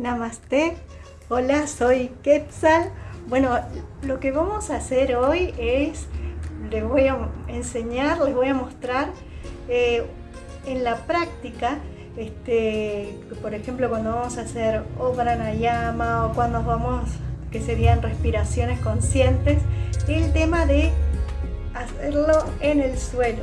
Namaste. Hola, soy Quetzal. Bueno, lo que vamos a hacer hoy es, les voy a enseñar, les voy a mostrar eh, en la práctica, este, por ejemplo, cuando vamos a hacer o pranayama o cuando vamos, que serían respiraciones conscientes, el tema de hacerlo en el suelo,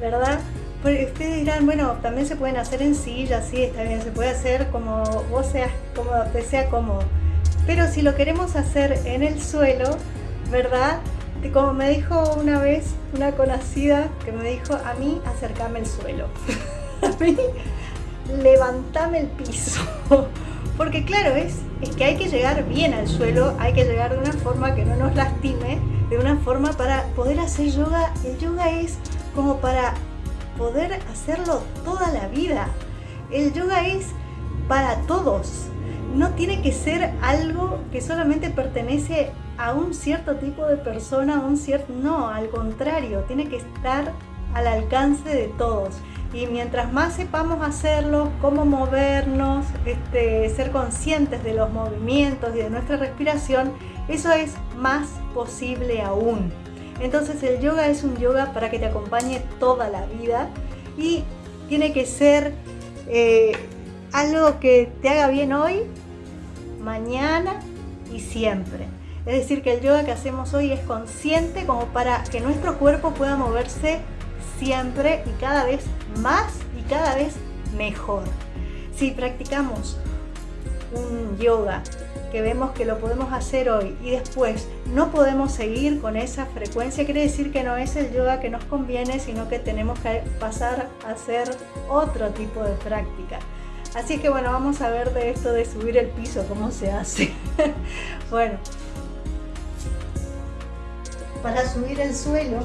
¿verdad? Ustedes dirán, bueno, también se pueden hacer en silla, sí, está bien, se puede hacer como vos seas, como te sea cómodo. Pero si lo queremos hacer en el suelo, ¿verdad? Como me dijo una vez una conocida que me dijo, a mí acercame el suelo. a mí levantame el piso. Porque claro, es, es que hay que llegar bien al suelo, hay que llegar de una forma que no nos lastime, de una forma para poder hacer yoga. El yoga es como para poder hacerlo toda la vida. El yoga es para todos. No tiene que ser algo que solamente pertenece a un cierto tipo de persona, un cierto... No, al contrario, tiene que estar al alcance de todos. Y mientras más sepamos hacerlo, cómo movernos, este, ser conscientes de los movimientos y de nuestra respiración, eso es más posible aún. Entonces el yoga es un yoga para que te acompañe toda la vida y tiene que ser eh, algo que te haga bien hoy, mañana y siempre. Es decir, que el yoga que hacemos hoy es consciente como para que nuestro cuerpo pueda moverse siempre y cada vez más y cada vez mejor. Si practicamos un yoga que vemos que lo podemos hacer hoy y después no podemos seguir con esa frecuencia, quiere decir que no es el yoga que nos conviene, sino que tenemos que pasar a hacer otro tipo de práctica. Así que bueno, vamos a ver de esto de subir el piso, cómo se hace. bueno, para subir el suelo,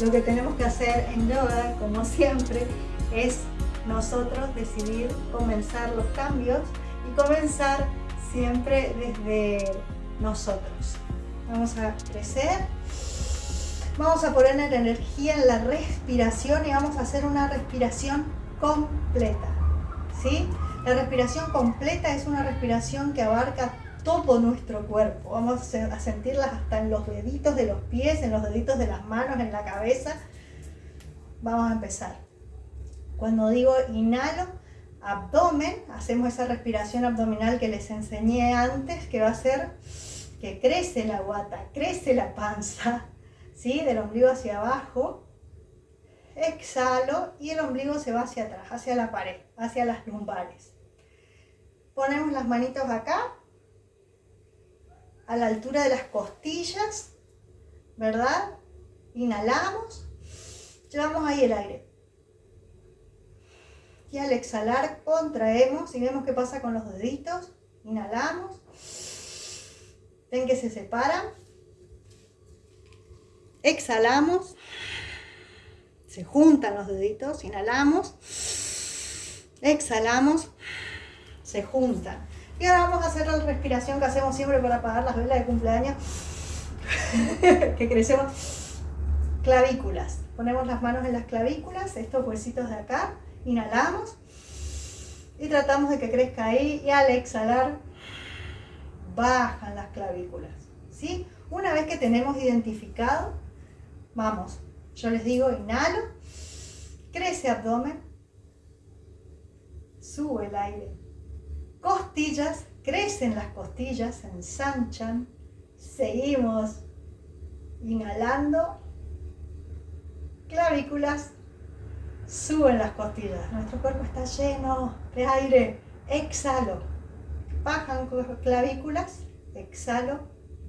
lo que tenemos que hacer en yoga, como siempre, es nosotros decidir comenzar los cambios y comenzar siempre desde nosotros. Vamos a crecer. Vamos a poner energía en la respiración y vamos a hacer una respiración completa. ¿sí? La respiración completa es una respiración que abarca todo nuestro cuerpo. Vamos a sentirlas hasta en los deditos de los pies, en los deditos de las manos, en la cabeza. Vamos a empezar. Cuando digo inhalo, abdomen, hacemos esa respiración abdominal que les enseñé antes, que va a ser que crece la guata, crece la panza, ¿sí? del ombligo hacia abajo, exhalo y el ombligo se va hacia atrás, hacia la pared, hacia las lumbares. Ponemos las manitos acá, a la altura de las costillas, ¿verdad? Inhalamos, llevamos ahí el aire y al exhalar contraemos y vemos qué pasa con los deditos. Inhalamos. Ven que se separan. Exhalamos. Se juntan los deditos. Inhalamos. Exhalamos. Se juntan. Y ahora vamos a hacer la respiración que hacemos siempre para apagar las velas de cumpleaños. que crecemos. Clavículas. Ponemos las manos en las clavículas, estos huesitos de acá. Inhalamos y tratamos de que crezca ahí y al exhalar bajan las clavículas. ¿sí? Una vez que tenemos identificado, vamos, yo les digo inhalo, crece abdomen, sube el aire, costillas, crecen las costillas, se ensanchan, seguimos inhalando, clavículas, suben las costillas. Nuestro cuerpo está lleno de aire. Exhalo. Bajan clavículas. Exhalo.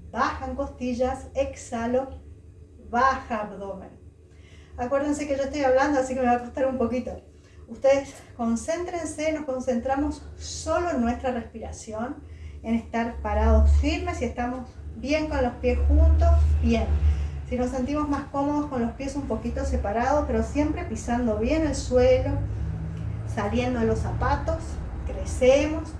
Bajan costillas. Exhalo. Baja abdomen. Acuérdense que yo estoy hablando, así que me va a costar un poquito. Ustedes concéntrense, nos concentramos solo en nuestra respiración, en estar parados firmes y estamos bien con los pies juntos, bien. Si nos sentimos más cómodos con los pies un poquito separados, pero siempre pisando bien el suelo, saliendo de los zapatos, crecemos.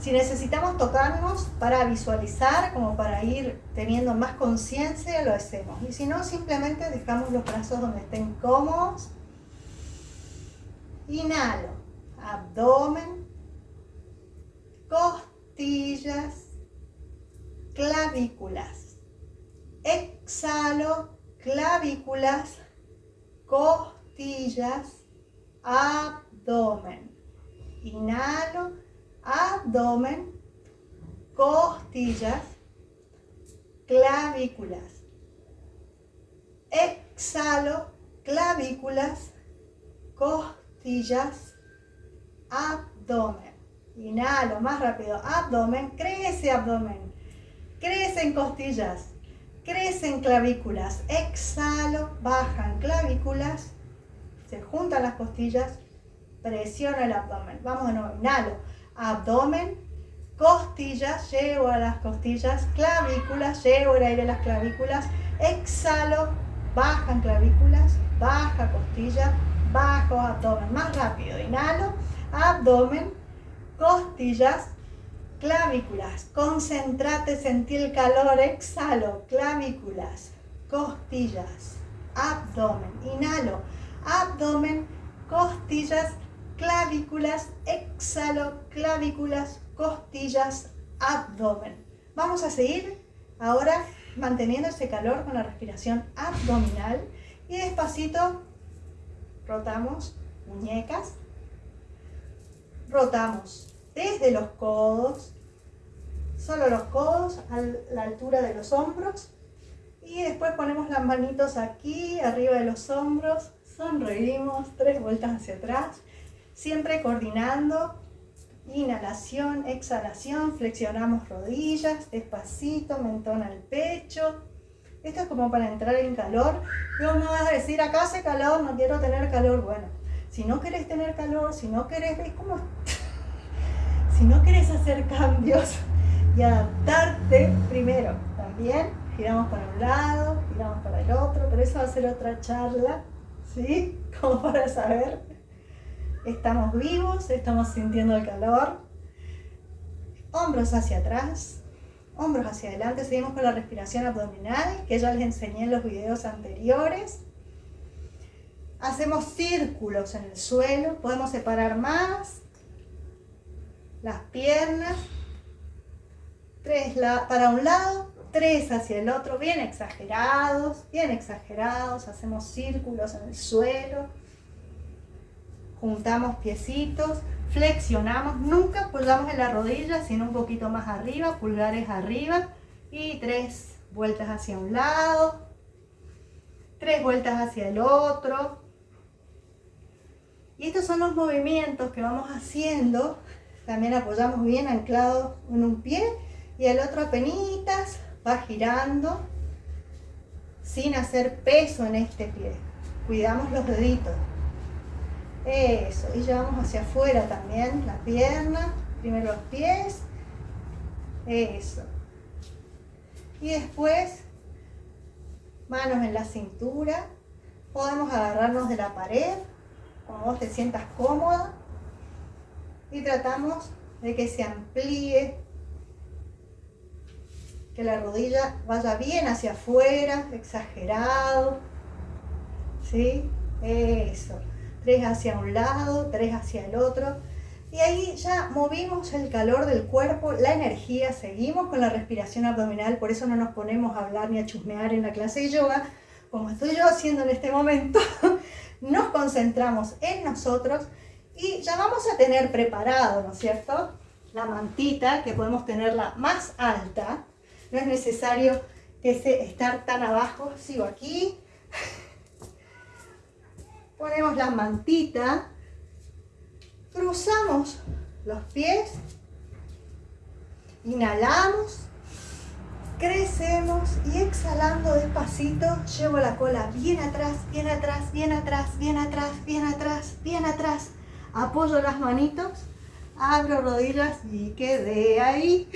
Si necesitamos tocarnos para visualizar, como para ir teniendo más conciencia, lo hacemos. Y si no, simplemente dejamos los brazos donde estén cómodos. Inhalo, abdomen, costillas, clavículas. Exhalo, clavículas, costillas, abdomen. Inhalo, abdomen, costillas, clavículas. Exhalo, clavículas, costillas, abdomen. Inhalo, más rápido, abdomen, crece abdomen, crece en costillas, crece en clavículas. Exhalo, bajan clavículas, se juntan las costillas, presiono el abdomen. Vamos de nuevo, inhalo, abdomen, costillas, llevo a las costillas, clavículas, llevo el aire a las clavículas, exhalo, bajan clavículas, baja costilla, bajo abdomen, más rápido, inhalo, abdomen, costillas, clavículas, concéntrate, sentí el calor, exhalo, clavículas, costillas, abdomen, inhalo, abdomen, costillas, clavículas, exhalo, clavículas, costillas, abdomen. Vamos a seguir ahora manteniendo ese calor con la respiración abdominal y despacito rotamos muñecas, rotamos desde los codos, solo los codos a la altura de los hombros y después ponemos las manitos aquí arriba de los hombros, sonreímos, tres vueltas hacia atrás, siempre coordinando, inhalación, exhalación, flexionamos rodillas, despacito, mentón al pecho, esto es como para entrar en calor. No me vas a decir, acá hace calor, no quiero tener calor. Bueno, si no querés tener calor, si no querés, es si no querés hacer cambios y adaptarte, primero, también giramos para un lado, giramos para el otro, pero eso va a ser otra charla, ¿sí? Como para saber, estamos vivos, estamos sintiendo el calor, hombros hacia atrás, hombros hacia adelante, seguimos con la respiración abdominal, que ya les enseñé en los videos anteriores. Hacemos círculos en el suelo, podemos separar más las piernas, tres para un lado, tres hacia el otro, bien exagerados, bien exagerados, hacemos círculos en el suelo, juntamos piecitos, flexionamos, nunca apoyamos en la rodilla, sino un poquito más arriba, pulgares arriba y tres vueltas hacia un lado, tres vueltas hacia el otro. Y estos son los movimientos que vamos haciendo. También apoyamos bien anclado en un pie y el otro apenas va girando sin hacer peso en este pie. Cuidamos los deditos. Eso, y llevamos hacia afuera también la pierna, primero los pies, eso. Y después, manos en la cintura, podemos agarrarnos de la pared, como vos te sientas cómoda, y tratamos de que se amplíe, que la rodilla vaya bien hacia afuera, exagerado, ¿sí? Eso tres hacia un lado, tres hacia el otro. Y ahí ya movimos el calor del cuerpo, la energía, seguimos con la respiración abdominal, por eso no nos ponemos a hablar ni a chusmear en la clase de yoga, como estoy yo haciendo en este momento, nos concentramos en nosotros y ya vamos a tener preparado, ¿no es cierto? La mantita, que podemos tenerla más alta, no es necesario que estar tan abajo, sigo aquí, ponemos la mantita, cruzamos los pies, inhalamos, crecemos y exhalando despacito, llevo la cola bien atrás, bien atrás, bien atrás, bien atrás, bien atrás, bien atrás. Apoyo las manitos, abro rodillas y quedé ahí.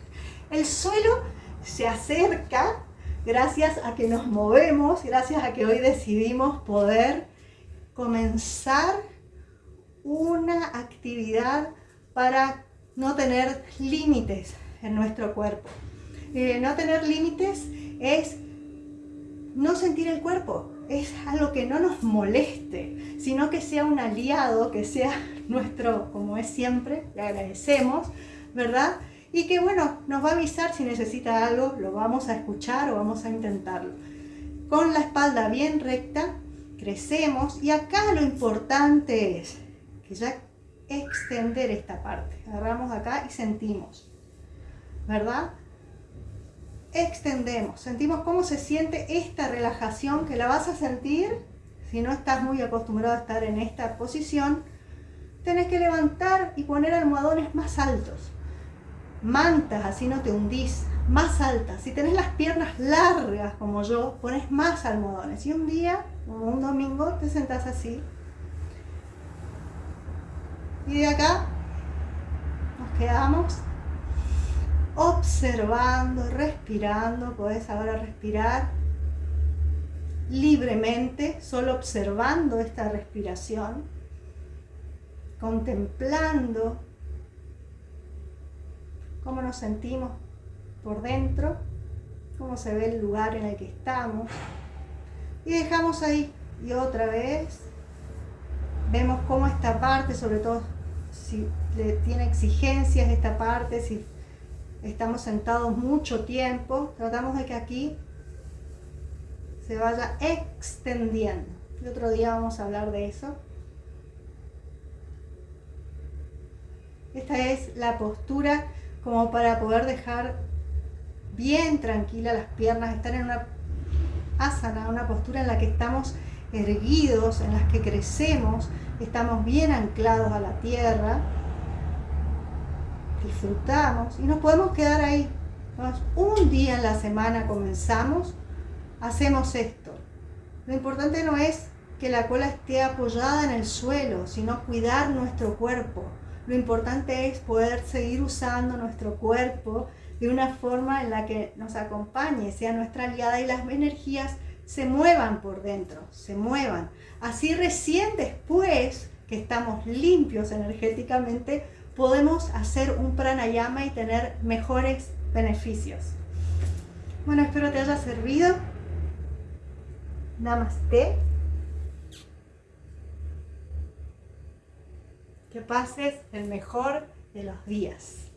El suelo se acerca gracias a que nos movemos, gracias a que hoy decidimos poder comenzar una actividad para no tener límites en nuestro cuerpo. No tener límites es no sentir el cuerpo, es algo que no nos moleste, sino que sea un aliado, que sea nuestro, como es siempre, le agradecemos, ¿verdad? y que bueno, nos va a avisar si necesita algo, lo vamos a escuchar o vamos a intentarlo. Con la espalda bien recta, crecemos y acá lo importante es que ya extender esta parte. Agarramos acá y sentimos, ¿verdad? Extendemos, sentimos cómo se siente esta relajación que la vas a sentir si no estás muy acostumbrado a estar en esta posición. Tenés que levantar y poner almohadones más altos mantas, así no te hundís, más altas. Si tenés las piernas largas como yo, pones más almohadones. Y un día, como un domingo, te sentás así. Y de acá nos quedamos observando, respirando. Podés ahora respirar libremente, solo observando esta respiración, contemplando cómo nos sentimos por dentro, cómo se ve el lugar en el que estamos. Y dejamos ahí. Y otra vez vemos cómo esta parte, sobre todo si tiene exigencias esta parte, si estamos sentados mucho tiempo, tratamos de que aquí se vaya extendiendo. Y otro día vamos a hablar de eso. Esta es la postura como para poder dejar bien tranquila las piernas, estar en una asana, una postura en la que estamos erguidos, en las que crecemos, estamos bien anclados a la tierra, disfrutamos y nos podemos quedar ahí. un día en la semana comenzamos, hacemos esto. Lo importante no es que la cola esté apoyada en el suelo, sino cuidar nuestro cuerpo, lo importante es poder seguir usando nuestro cuerpo de una forma en la que nos acompañe, sea nuestra aliada y las energías se muevan por dentro, se muevan. Así recién después que estamos limpios energéticamente, podemos hacer un pranayama y tener mejores beneficios. Bueno, espero te haya servido. Namaste. Que pases el mejor de los días.